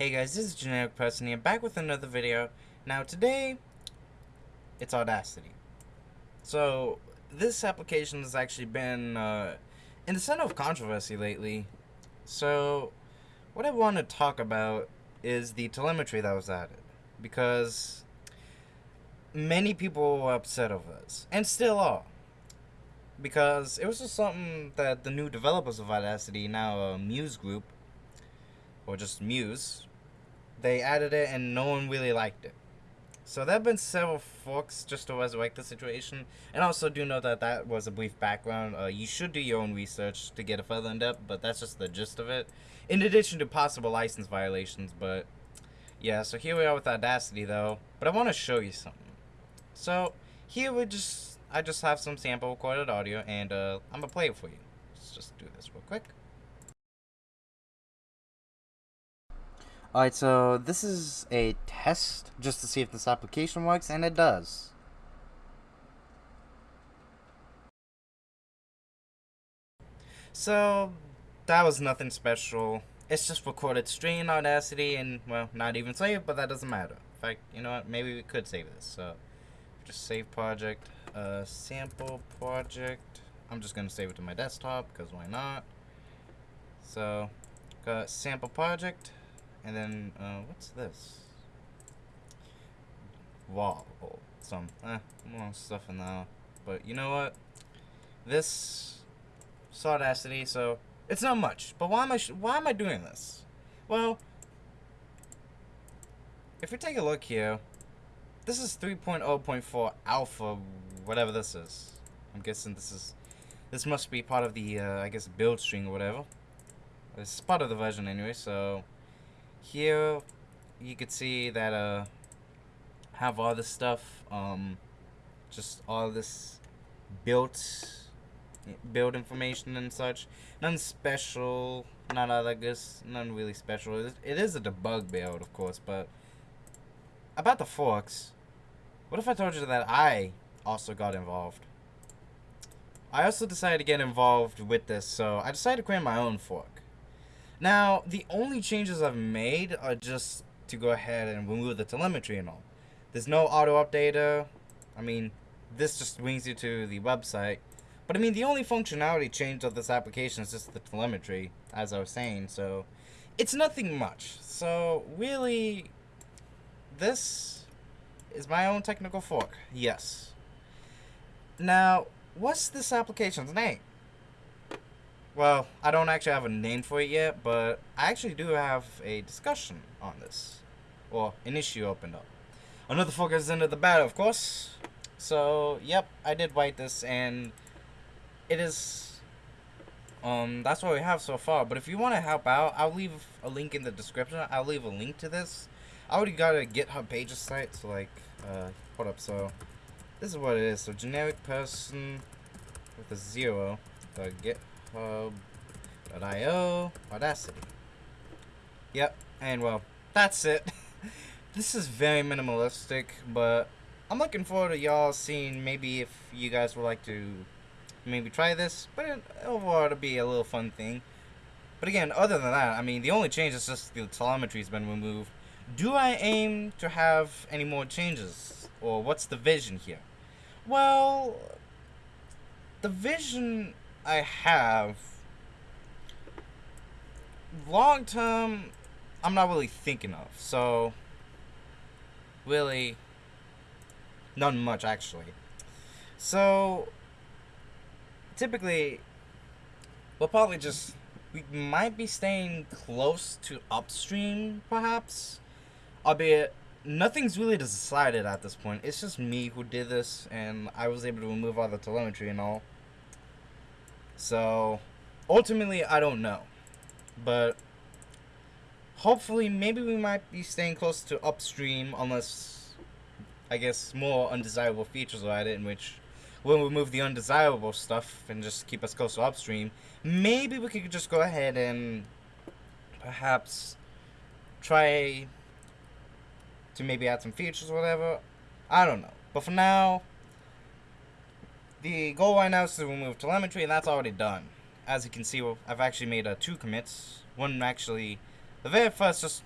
Hey guys, this is Generic Person here, back with another video. Now today, it's Audacity. So, this application has actually been uh, in the center of controversy lately. So, what I want to talk about is the telemetry that was added. Because many people were upset over this, and still are. Because it was just something that the new developers of Audacity, now a Muse group, or just Muse, they added it and no one really liked it. So there have been several forks just to resurrect the situation. And also do know that that was a brief background. Uh, you should do your own research to get a further in depth, but that's just the gist of it. In addition to possible license violations, but yeah, so here we are with Audacity though. But I want to show you something. So here we just, I just have some sample recorded audio and uh, I'm gonna play it for you. Let's just do this real quick. Alright, so this is a test just to see if this application works, and it does. So, that was nothing special. It's just recorded in Audacity, and, well, not even saved, but that doesn't matter. In fact, you know what, maybe we could save this. So, just save project, uh, sample project. I'm just gonna save it to my desktop, because why not? So, got sample project and then, uh, what's this? Wall. Oh, some, eh, more stuff in there. But you know what? This Audacity, so it's not much. But why am I why am I doing this? Well, if we take a look here, this is 3.0.4 alpha, whatever this is. I'm guessing this is this must be part of the uh, I guess build string or whatever. It's part of the version anyway, so here you could see that uh have all this stuff um just all this built build information and such. None special not all that good none really special. It is a debug build of course but about the forks what if I told you that I also got involved? I also decided to get involved with this so I decided to create my own fork now, the only changes I've made are just to go ahead and remove the telemetry and all. There's no auto updater. I mean, this just brings you to the website. But I mean, the only functionality change of this application is just the telemetry, as I was saying. So, it's nothing much. So, really, this is my own technical fork. Yes. Now, what's this application's name? Well, I don't actually have a name for it yet, but I actually do have a discussion on this. Or an issue opened up. Another focus into the battle, of course. So, yep, I did write this, and it is, um, that's what we have so far. But if you want to help out, I'll leave a link in the description. I'll leave a link to this. I already got a GitHub pages site, so, like, uh, hold up, so, this is what it is. So, generic person with a zero, the get hub.io, Audacity. Yep, and well, that's it. this is very minimalistic, but I'm looking forward to y'all seeing maybe if you guys would like to maybe try this, but it, overall it'll be a little fun thing. But again, other than that, I mean, the only change is just the telemetry's been removed. Do I aim to have any more changes? Or what's the vision here? Well, the vision I have long term I'm not really thinking of. So really none much actually. So typically we'll probably just we might be staying close to upstream perhaps. Albeit nothing's really decided at this point. It's just me who did this and I was able to remove all the telemetry and all. So, ultimately, I don't know. But, hopefully, maybe we might be staying close to upstream, unless, I guess, more undesirable features are added, in which we'll remove the undesirable stuff and just keep us close to upstream. Maybe we could just go ahead and perhaps try to maybe add some features or whatever. I don't know. But for now, the goal right now is to remove telemetry, and that's already done. As you can see, I've actually made uh, two commits. One actually, the very first just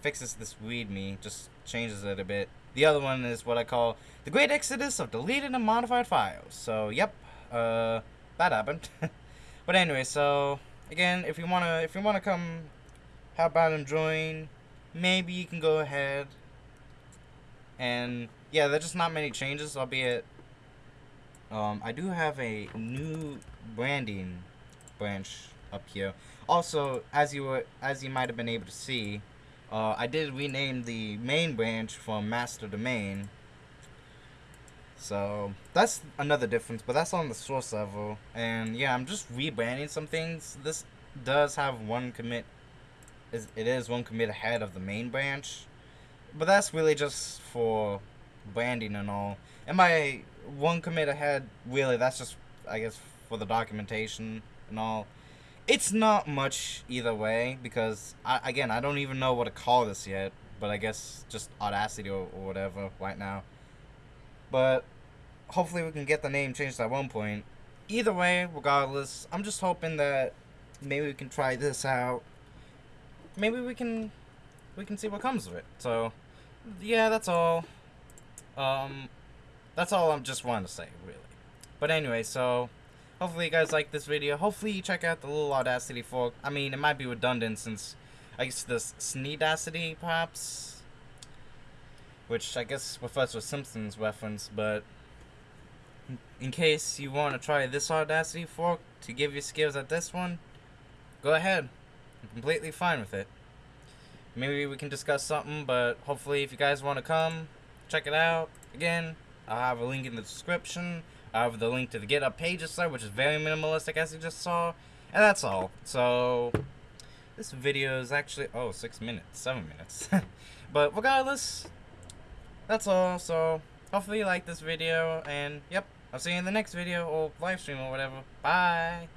fixes this readme, just changes it a bit. The other one is what I call the Great Exodus of deleted and modified files. So, yep, uh, that happened. but anyway, so again, if you wanna, if you wanna come, how about and join? Maybe you can go ahead. And yeah, there's just not many changes, albeit. Um, I do have a new branding branch up here. Also, as you were, as you might have been able to see, uh, I did rename the main branch from master to main. So that's another difference, but that's on the source level. And yeah, I'm just rebranding some things. This does have one commit. Is it is one commit ahead of the main branch, but that's really just for branding and all. And my one commit ahead, really, that's just I guess for the documentation and all. It's not much either way because I, again I don't even know what to call this yet, but I guess just Audacity or, or whatever right now. But hopefully we can get the name changed at one point. Either way, regardless, I'm just hoping that maybe we can try this out. Maybe we can we can see what comes of it. So yeah, that's all. Um that's all I'm just wanting to say, really. But anyway, so Hopefully you guys like this video. Hopefully you check out the little Audacity fork. I mean, it might be redundant since I guess the Sneedacity, perhaps? Which I guess refers to Simpsons reference, but in case you want to try this Audacity fork to give your skills at this one, go ahead. I'm completely fine with it. Maybe we can discuss something, but hopefully if you guys want to come, check it out. Again, I'll have a link in the description. I have the link to the GitHub pages site, which is very minimalistic, as you just saw. And that's all. So, this video is actually, oh, six minutes, seven minutes. but regardless, that's all. So, hopefully you like this video. And, yep, I'll see you in the next video, or live stream, or whatever. Bye!